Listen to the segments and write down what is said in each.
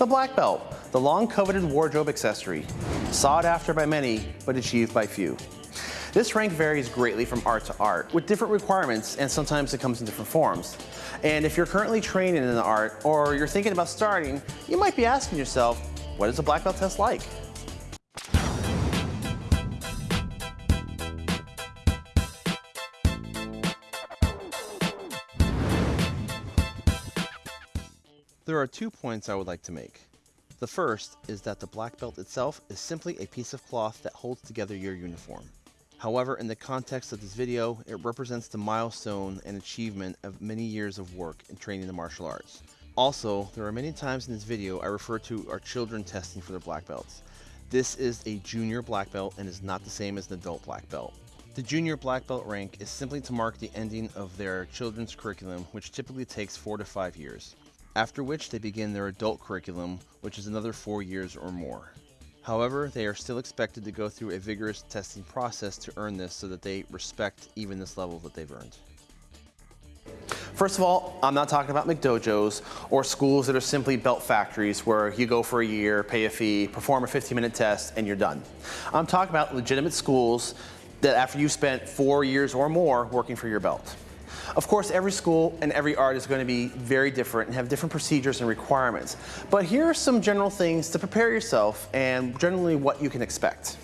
The black belt, the long coveted wardrobe accessory, sought after by many, but achieved by few. This rank varies greatly from art to art, with different requirements, and sometimes it comes in different forms. And if you're currently training in the art, or you're thinking about starting, you might be asking yourself, what is a black belt test like? There are two points I would like to make. The first is that the black belt itself is simply a piece of cloth that holds together your uniform. However, in the context of this video, it represents the milestone and achievement of many years of work in training the martial arts. Also, there are many times in this video I refer to our children testing for their black belts. This is a junior black belt and is not the same as an adult black belt. The junior black belt rank is simply to mark the ending of their children's curriculum, which typically takes four to five years after which they begin their adult curriculum, which is another four years or more. However, they are still expected to go through a vigorous testing process to earn this so that they respect even this level that they've earned. First of all, I'm not talking about McDojos or schools that are simply belt factories where you go for a year, pay a fee, perform a 15 minute test, and you're done. I'm talking about legitimate schools that after you've spent four years or more working for your belt. Of course, every school and every art is going to be very different and have different procedures and requirements. But here are some general things to prepare yourself and generally what you can expect.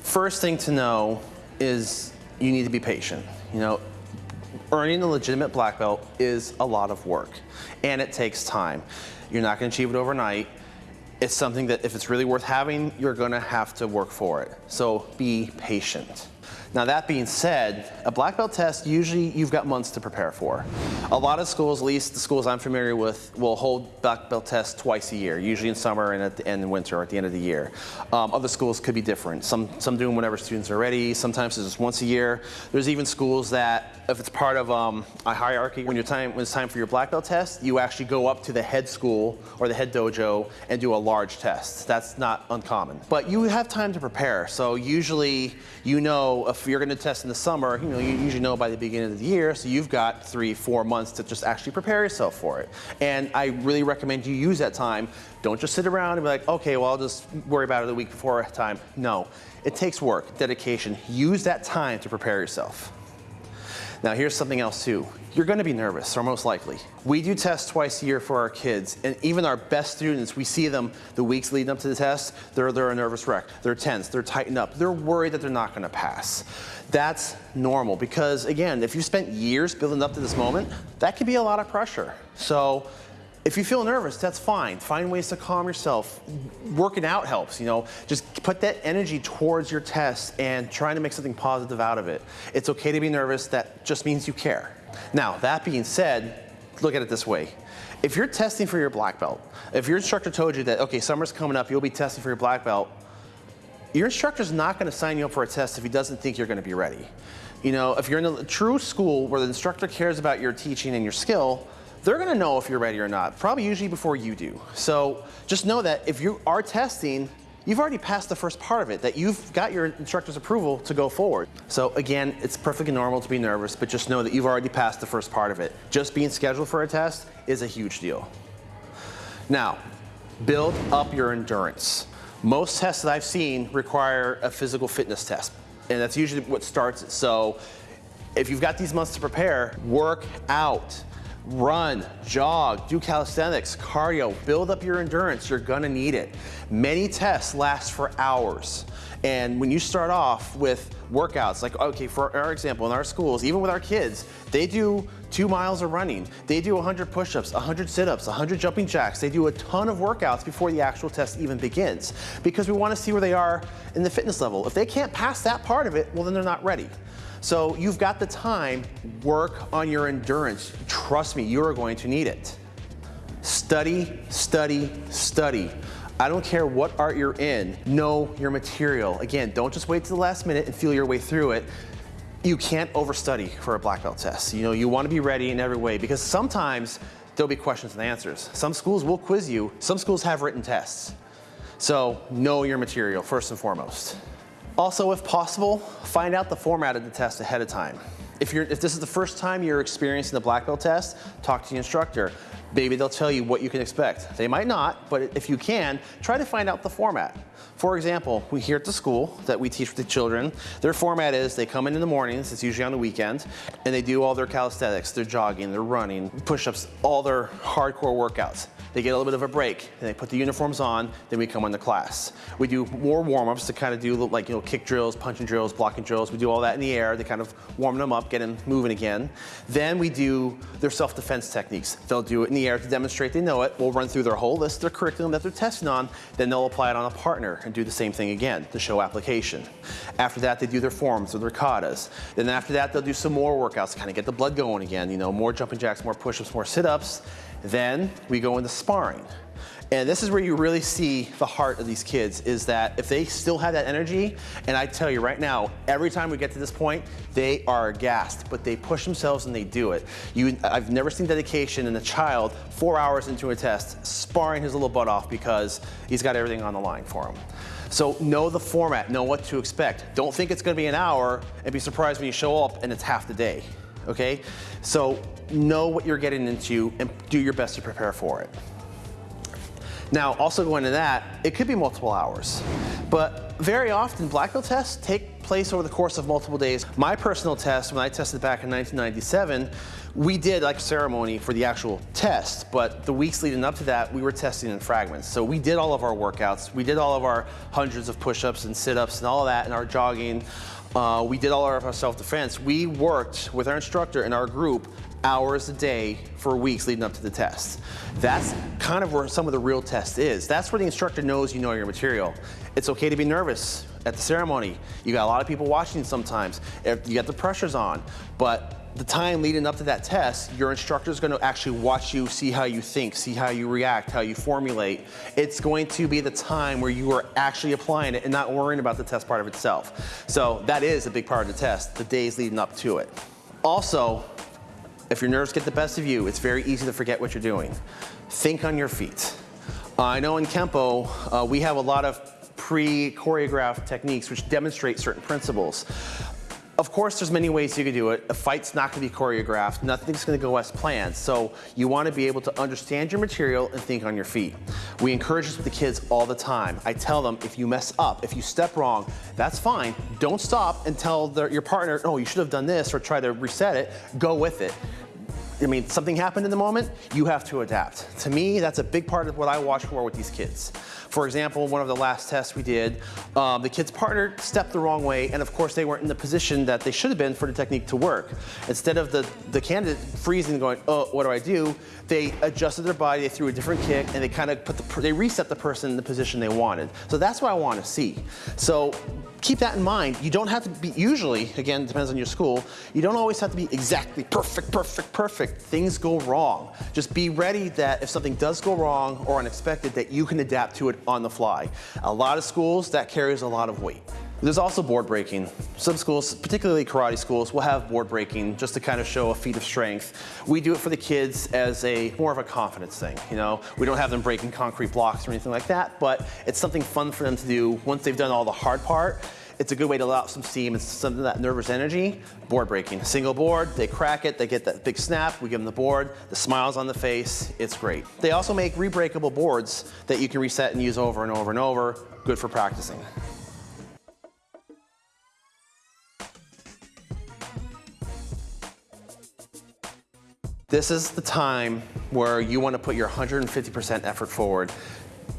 First thing to know is you need to be patient. You know, earning a legitimate black belt is a lot of work and it takes time. You're not going to achieve it overnight. It's something that if it's really worth having, you're going to have to work for it. So be patient. Now that being said, a black belt test, usually you've got months to prepare for. A lot of schools, at least the schools I'm familiar with, will hold black belt tests twice a year, usually in summer and at the end in winter or at the end of the year. Um, other schools could be different. Some, some do them whenever students are ready. Sometimes it's just once a year. There's even schools that, if it's part of um, a hierarchy, when, time, when it's time for your black belt test, you actually go up to the head school or the head dojo and do a large test. That's not uncommon. But you have time to prepare. So usually you know if you're going to test in the summer, you know, you usually know by the beginning of the year, so you've got three, four months to just actually prepare yourself for it. And I really recommend you use that time. Don't just sit around and be like, okay, well, I'll just worry about it the week before time. No, it takes work, dedication. Use that time to prepare yourself. Now here's something else too. You're gonna be nervous, or most likely. We do tests twice a year for our kids, and even our best students, we see them the weeks leading up to the test, they're, they're a nervous wreck. They're tense, they're tightened up, they're worried that they're not gonna pass. That's normal, because again, if you spent years building up to this moment, that can be a lot of pressure. So if you feel nervous, that's fine. Find ways to calm yourself. Working out helps, you know. Just put that energy towards your test and trying to make something positive out of it. It's okay to be nervous. That just means you care. Now, that being said, look at it this way. If you're testing for your black belt, if your instructor told you that, okay, summer's coming up, you'll be testing for your black belt, your instructor's not gonna sign you up for a test if he doesn't think you're gonna be ready. You know, if you're in a true school where the instructor cares about your teaching and your skill, they're gonna know if you're ready or not, probably usually before you do. So just know that if you are testing, you've already passed the first part of it, that you've got your instructor's approval to go forward. So again, it's perfectly normal to be nervous, but just know that you've already passed the first part of it. Just being scheduled for a test is a huge deal. Now, build up your endurance. Most tests that I've seen require a physical fitness test, and that's usually what starts it. So if you've got these months to prepare, work out run, jog, do calisthenics, cardio, build up your endurance. You're gonna need it. Many tests last for hours. And when you start off with workouts, like, okay, for our example, in our schools, even with our kids, they do two miles of running. They do 100 push-ups, 100 sit-ups, 100 jumping jacks. They do a ton of workouts before the actual test even begins because we wanna see where they are in the fitness level. If they can't pass that part of it, well, then they're not ready. So you've got the time, work on your endurance. Trust me, you are going to need it. Study, study, study. I don't care what art you're in, know your material. Again, don't just wait to the last minute and feel your way through it. You can't overstudy for a black belt test. You know, you wanna be ready in every way because sometimes there'll be questions and answers. Some schools will quiz you, some schools have written tests. So know your material first and foremost. Also, if possible, find out the format of the test ahead of time. If, you're, if this is the first time you're experiencing the black belt test, talk to the instructor. Maybe they'll tell you what you can expect. They might not, but if you can, try to find out the format. For example, we here at the school that we teach with the children, their format is they come in in the mornings, it's usually on the weekend, and they do all their calisthenics, their jogging, their running, push-ups, all their hardcore workouts. They get a little bit of a break, and they put the uniforms on, then we come into class. We do more warm-ups to kind of do like, you know, kick drills, punching drills, blocking drills. We do all that in the air to kind of warm them up, get them moving again. Then we do their self-defense techniques. They'll do it in the air to demonstrate they know it. We'll run through their whole list their curriculum that they're testing on, then they'll apply it on a partner and do the same thing again to show application. After that, they do their forms or their katas. Then after that, they'll do some more workouts to kind of get the blood going again, you know, more jumping jacks, more push-ups, more sit-ups. Then we go into sparring. And this is where you really see the heart of these kids is that if they still have that energy, and I tell you right now, every time we get to this point, they are gassed, but they push themselves and they do it. You, I've never seen dedication in a child four hours into a test sparring his little butt off because he's got everything on the line for him. So know the format, know what to expect. Don't think it's gonna be an hour and be surprised when you show up and it's half the day, okay? So know what you're getting into and do your best to prepare for it. Now, also going to that, it could be multiple hours, but very often black belt tests take place over the course of multiple days. My personal test, when I tested back in 1997, we did like a ceremony for the actual test, but the weeks leading up to that, we were testing in fragments. So we did all of our workouts. We did all of our hundreds of push-ups and sit-ups and all of that and our jogging. Uh, we did all of our self-defense. We worked with our instructor and our group hours a day for weeks leading up to the test. That's kind of where some of the real test is. That's where the instructor knows you know your material. It's okay to be nervous at the ceremony. You got a lot of people watching sometimes. You got the pressures on, but the time leading up to that test, your instructor is going to actually watch you, see how you think, see how you react, how you formulate. It's going to be the time where you are actually applying it and not worrying about the test part of itself. So that is a big part of the test, the days leading up to it. Also, if your nerves get the best of you, it's very easy to forget what you're doing. Think on your feet. Uh, I know in Kempo, uh, we have a lot of pre-choreographed techniques which demonstrate certain principles. Of course, there's many ways you can do it. A fight's not gonna be choreographed. Nothing's gonna go as planned. So you wanna be able to understand your material and think on your feet. We encourage this with the kids all the time. I tell them, if you mess up, if you step wrong, that's fine. Don't stop and tell their, your partner, oh, you should have done this or try to reset it. Go with it. I mean, something happened in the moment, you have to adapt. To me, that's a big part of what I watch for with these kids. For example, one of the last tests we did, um, the kid's partner stepped the wrong way, and of course they weren't in the position that they should have been for the technique to work. Instead of the, the candidate freezing and going, oh, what do I do? They adjusted their body, they threw a different kick, and they kind of put the, they reset the person in the position they wanted. So that's what I want to see. So keep that in mind. You don't have to be, usually, again, depends on your school, you don't always have to be exactly perfect, perfect, perfect. Things go wrong. Just be ready that if something does go wrong or unexpected, that you can adapt to it on the fly. A lot of schools, that carries a lot of weight. There's also board breaking. Some schools, particularly karate schools, will have board breaking just to kind of show a feat of strength. We do it for the kids as a more of a confidence thing, you know? We don't have them breaking concrete blocks or anything like that, but it's something fun for them to do once they've done all the hard part. It's a good way to let out some steam and some of that nervous energy. Board breaking. Single board, they crack it, they get that big snap, we give them the board, the smiles on the face, it's great. They also make rebreakable boards that you can reset and use over and over and over. Good for practicing. This is the time where you want to put your 150% effort forward.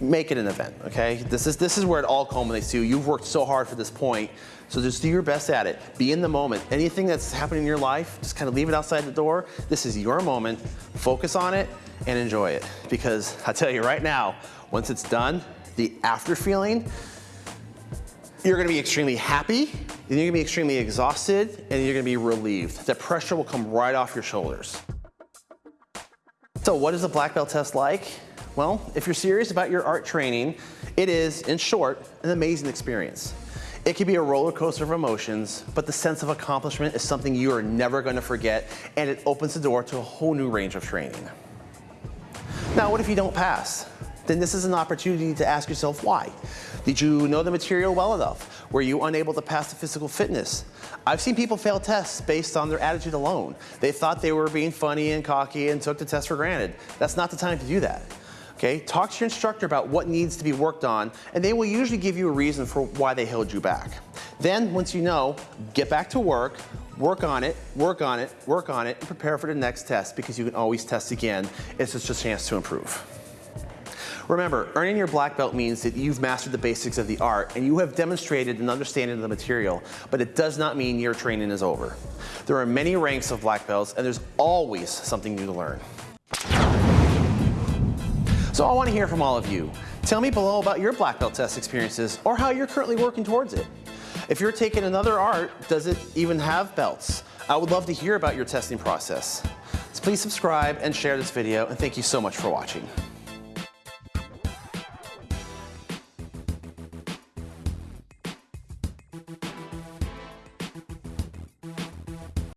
Make it an event, okay? This is, this is where it all culminates to. You've worked so hard for this point, so just do your best at it. Be in the moment. Anything that's happening in your life, just kind of leave it outside the door. This is your moment. Focus on it and enjoy it. Because I tell you right now, once it's done, the after feeling, you're gonna be extremely happy, then you're gonna be extremely exhausted, and you're gonna be relieved. The pressure will come right off your shoulders. So what is a black belt test like? Well, if you're serious about your art training, it is, in short, an amazing experience. It can be a roller coaster of emotions, but the sense of accomplishment is something you are never gonna forget, and it opens the door to a whole new range of training. Now, what if you don't pass? Then this is an opportunity to ask yourself why. Did you know the material well enough? Were you unable to pass the physical fitness? I've seen people fail tests based on their attitude alone. They thought they were being funny and cocky and took the test for granted. That's not the time to do that. Okay, talk to your instructor about what needs to be worked on, and they will usually give you a reason for why they held you back. Then, once you know, get back to work, work on it, work on it, work on it, and prepare for the next test because you can always test again. It's just a chance to improve. Remember, earning your black belt means that you've mastered the basics of the art and you have demonstrated an understanding of the material, but it does not mean your training is over. There are many ranks of black belts and there's always something new to learn. So I want to hear from all of you. Tell me below about your black belt test experiences or how you're currently working towards it. If you're taking another art, does it even have belts? I would love to hear about your testing process. So please subscribe and share this video and thank you so much for watching.